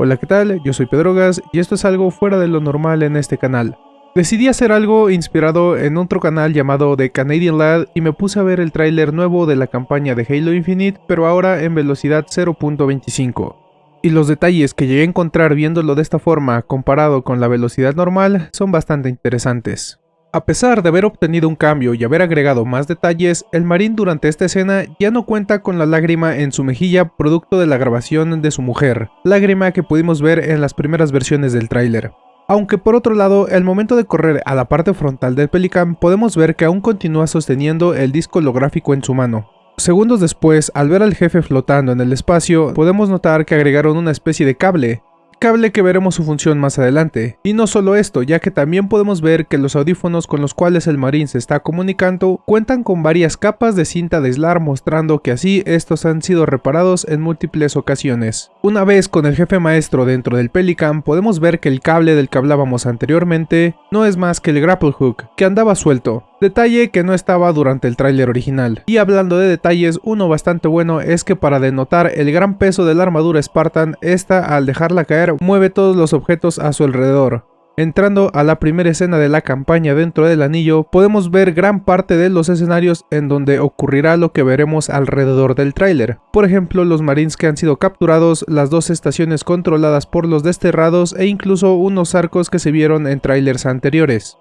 Hola qué tal, yo soy Pedrogas y esto es algo fuera de lo normal en este canal. Decidí hacer algo inspirado en otro canal llamado The Canadian Lad y me puse a ver el tráiler nuevo de la campaña de Halo Infinite pero ahora en velocidad 0.25. Y los detalles que llegué a encontrar viéndolo de esta forma comparado con la velocidad normal son bastante interesantes. A pesar de haber obtenido un cambio y haber agregado más detalles, el marín durante esta escena ya no cuenta con la lágrima en su mejilla producto de la grabación de su mujer, lágrima que pudimos ver en las primeras versiones del tráiler. Aunque por otro lado, al momento de correr a la parte frontal del Pelican podemos ver que aún continúa sosteniendo el disco holográfico en su mano. Segundos después, al ver al jefe flotando en el espacio, podemos notar que agregaron una especie de cable, cable que veremos su función más adelante. Y no solo esto, ya que también podemos ver que los audífonos con los cuales el marín se está comunicando cuentan con varias capas de cinta de aislar mostrando que así estos han sido reparados en múltiples ocasiones. Una vez con el jefe maestro dentro del Pelican podemos ver que el cable del que hablábamos anteriormente no es más que el grapple hook, que andaba suelto, Detalle que no estaba durante el tráiler original. Y hablando de detalles, uno bastante bueno es que para denotar el gran peso de la armadura Spartan, esta al dejarla caer mueve todos los objetos a su alrededor. Entrando a la primera escena de la campaña dentro del anillo, podemos ver gran parte de los escenarios en donde ocurrirá lo que veremos alrededor del tráiler. Por ejemplo, los marines que han sido capturados, las dos estaciones controladas por los desterrados e incluso unos arcos que se vieron en trailers anteriores.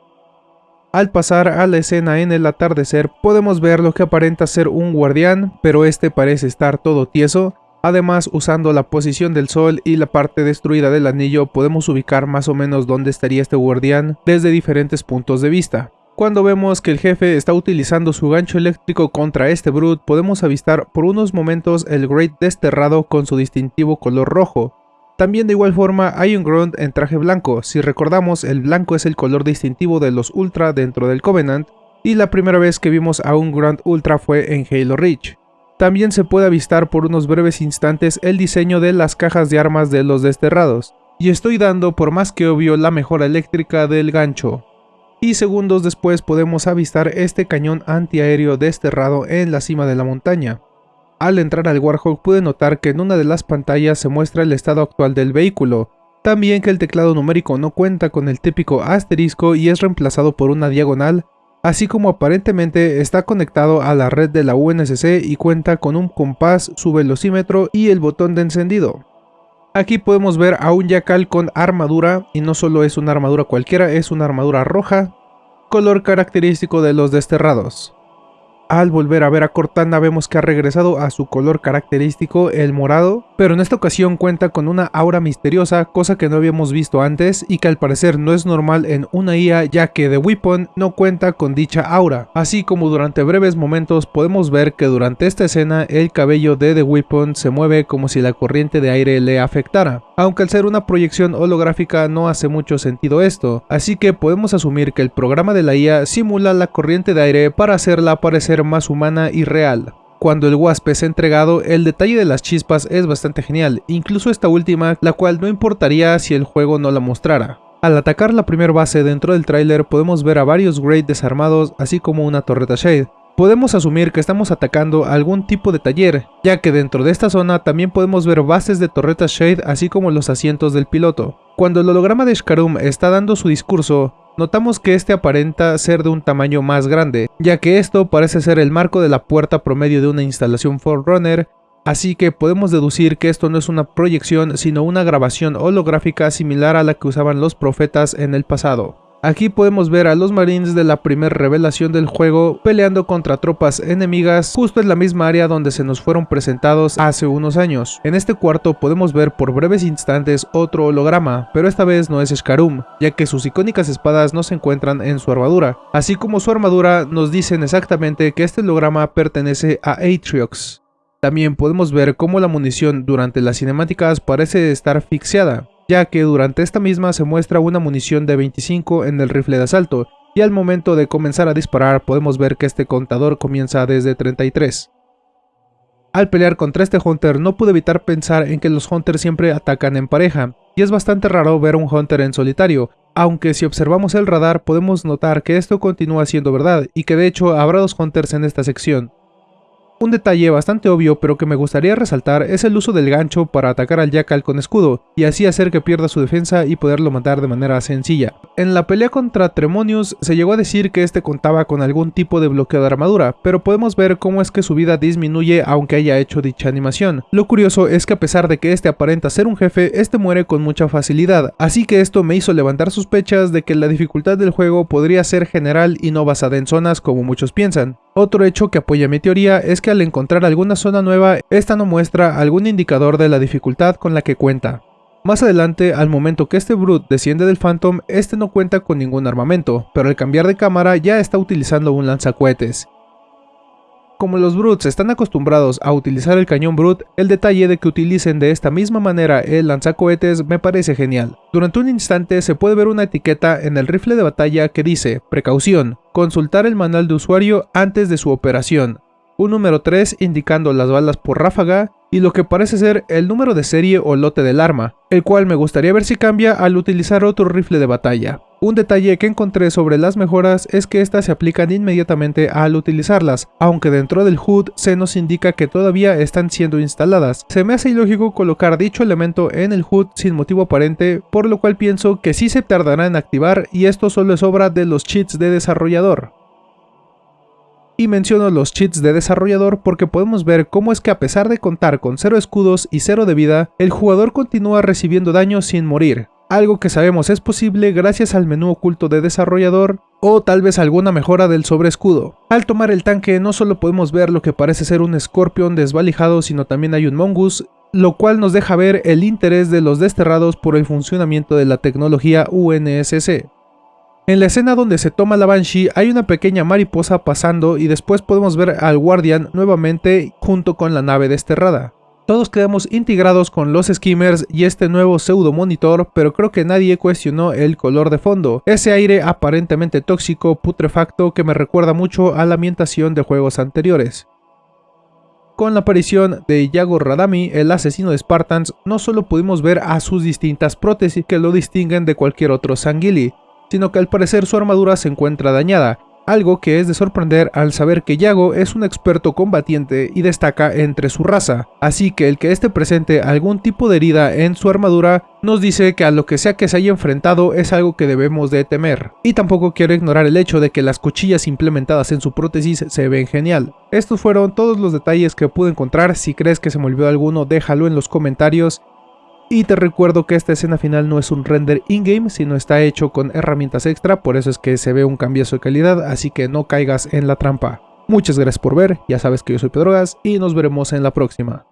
Al pasar a la escena en el atardecer podemos ver lo que aparenta ser un guardián, pero este parece estar todo tieso. Además, usando la posición del sol y la parte destruida del anillo podemos ubicar más o menos dónde estaría este guardián desde diferentes puntos de vista. Cuando vemos que el jefe está utilizando su gancho eléctrico contra este Brute, podemos avistar por unos momentos el Great desterrado con su distintivo color rojo, también de igual forma hay un Grunt en traje blanco, si recordamos el blanco es el color distintivo de los Ultra dentro del Covenant, y la primera vez que vimos a un Grunt Ultra fue en Halo Reach. También se puede avistar por unos breves instantes el diseño de las cajas de armas de los desterrados, y estoy dando por más que obvio la mejora eléctrica del gancho. Y segundos después podemos avistar este cañón antiaéreo desterrado en la cima de la montaña. Al entrar al Warhawk pude notar que en una de las pantallas se muestra el estado actual del vehículo, también que el teclado numérico no cuenta con el típico asterisco y es reemplazado por una diagonal, así como aparentemente está conectado a la red de la UNSC y cuenta con un compás, su velocímetro y el botón de encendido. Aquí podemos ver a un Yakal con armadura, y no solo es una armadura cualquiera, es una armadura roja, color característico de los desterrados. Al volver a ver a Cortana vemos que ha regresado a su color característico, el morado, pero en esta ocasión cuenta con una aura misteriosa, cosa que no habíamos visto antes y que al parecer no es normal en una IA ya que The Weapon no cuenta con dicha aura, así como durante breves momentos podemos ver que durante esta escena el cabello de The Weapon se mueve como si la corriente de aire le afectara, aunque al ser una proyección holográfica no hace mucho sentido esto, así que podemos asumir que el programa de la IA simula la corriente de aire para hacerla aparecer más humana y real. Cuando el Wasp es entregado, el detalle de las chispas es bastante genial, incluso esta última, la cual no importaría si el juego no la mostrara. Al atacar la primera base dentro del tráiler podemos ver a varios Great desarmados, así como una torreta Shade. Podemos asumir que estamos atacando algún tipo de taller, ya que dentro de esta zona también podemos ver bases de torretas Shade así como los asientos del piloto. Cuando el holograma de Shkarum está dando su discurso, notamos que este aparenta ser de un tamaño más grande, ya que esto parece ser el marco de la puerta promedio de una instalación Forerunner, así que podemos deducir que esto no es una proyección sino una grabación holográfica similar a la que usaban los profetas en el pasado. Aquí podemos ver a los marines de la primera revelación del juego peleando contra tropas enemigas justo en la misma área donde se nos fueron presentados hace unos años. En este cuarto podemos ver por breves instantes otro holograma, pero esta vez no es Shkarum, ya que sus icónicas espadas no se encuentran en su armadura. Así como su armadura nos dicen exactamente que este holograma pertenece a Atriox. También podemos ver cómo la munición durante las cinemáticas parece estar asfixiada, ya que durante esta misma se muestra una munición de 25 en el rifle de asalto, y al momento de comenzar a disparar podemos ver que este contador comienza desde 33. Al pelear contra este Hunter no pude evitar pensar en que los Hunters siempre atacan en pareja, y es bastante raro ver un Hunter en solitario, aunque si observamos el radar podemos notar que esto continúa siendo verdad y que de hecho habrá dos Hunters en esta sección. Un detalle bastante obvio pero que me gustaría resaltar es el uso del gancho para atacar al Jackal con escudo y así hacer que pierda su defensa y poderlo matar de manera sencilla. En la pelea contra Tremonius se llegó a decir que este contaba con algún tipo de bloqueo de armadura, pero podemos ver cómo es que su vida disminuye aunque haya hecho dicha animación. Lo curioso es que a pesar de que este aparenta ser un jefe, este muere con mucha facilidad, así que esto me hizo levantar sospechas de que la dificultad del juego podría ser general y no basada en zonas como muchos piensan. Otro hecho que apoya mi teoría es que al encontrar alguna zona nueva, esta no muestra algún indicador de la dificultad con la que cuenta. Más adelante, al momento que este Brute desciende del Phantom, este no cuenta con ningún armamento, pero al cambiar de cámara ya está utilizando un lanzacohetes. Como los Brutes están acostumbrados a utilizar el cañón Brute, el detalle de que utilicen de esta misma manera el lanzacohetes me parece genial. Durante un instante se puede ver una etiqueta en el rifle de batalla que dice, precaución, consultar el manual de usuario antes de su operación, un número 3 indicando las balas por ráfaga y lo que parece ser el número de serie o lote del arma, el cual me gustaría ver si cambia al utilizar otro rifle de batalla. Un detalle que encontré sobre las mejoras es que estas se aplican inmediatamente al utilizarlas, aunque dentro del HUD se nos indica que todavía están siendo instaladas. Se me hace ilógico colocar dicho elemento en el HUD sin motivo aparente, por lo cual pienso que sí se tardará en activar y esto solo es obra de los cheats de desarrollador. Y menciono los cheats de desarrollador porque podemos ver cómo es que a pesar de contar con 0 escudos y 0 de vida, el jugador continúa recibiendo daño sin morir. Algo que sabemos es posible gracias al menú oculto de desarrollador o tal vez alguna mejora del sobreescudo. Al tomar el tanque no solo podemos ver lo que parece ser un Scorpion desvalijado sino también hay un Mongoose lo cual nos deja ver el interés de los desterrados por el funcionamiento de la tecnología UNSC. En la escena donde se toma la Banshee hay una pequeña mariposa pasando y después podemos ver al Guardian nuevamente junto con la nave desterrada. Todos quedamos integrados con los skimmers y este nuevo pseudo monitor, pero creo que nadie cuestionó el color de fondo, ese aire aparentemente tóxico, putrefacto que me recuerda mucho a la ambientación de juegos anteriores. Con la aparición de Yago Radami, el asesino de Spartans, no solo pudimos ver a sus distintas prótesis que lo distinguen de cualquier otro Sangili, sino que al parecer su armadura se encuentra dañada, algo que es de sorprender al saber que Yago es un experto combatiente y destaca entre su raza, así que el que esté presente algún tipo de herida en su armadura nos dice que a lo que sea que se haya enfrentado es algo que debemos de temer. Y tampoco quiero ignorar el hecho de que las cuchillas implementadas en su prótesis se ven genial. Estos fueron todos los detalles que pude encontrar, si crees que se me olvidó alguno déjalo en los comentarios y te recuerdo que esta escena final no es un render in-game, sino está hecho con herramientas extra, por eso es que se ve un cambiazo de calidad, así que no caigas en la trampa. Muchas gracias por ver, ya sabes que yo soy Pedrogas y nos veremos en la próxima.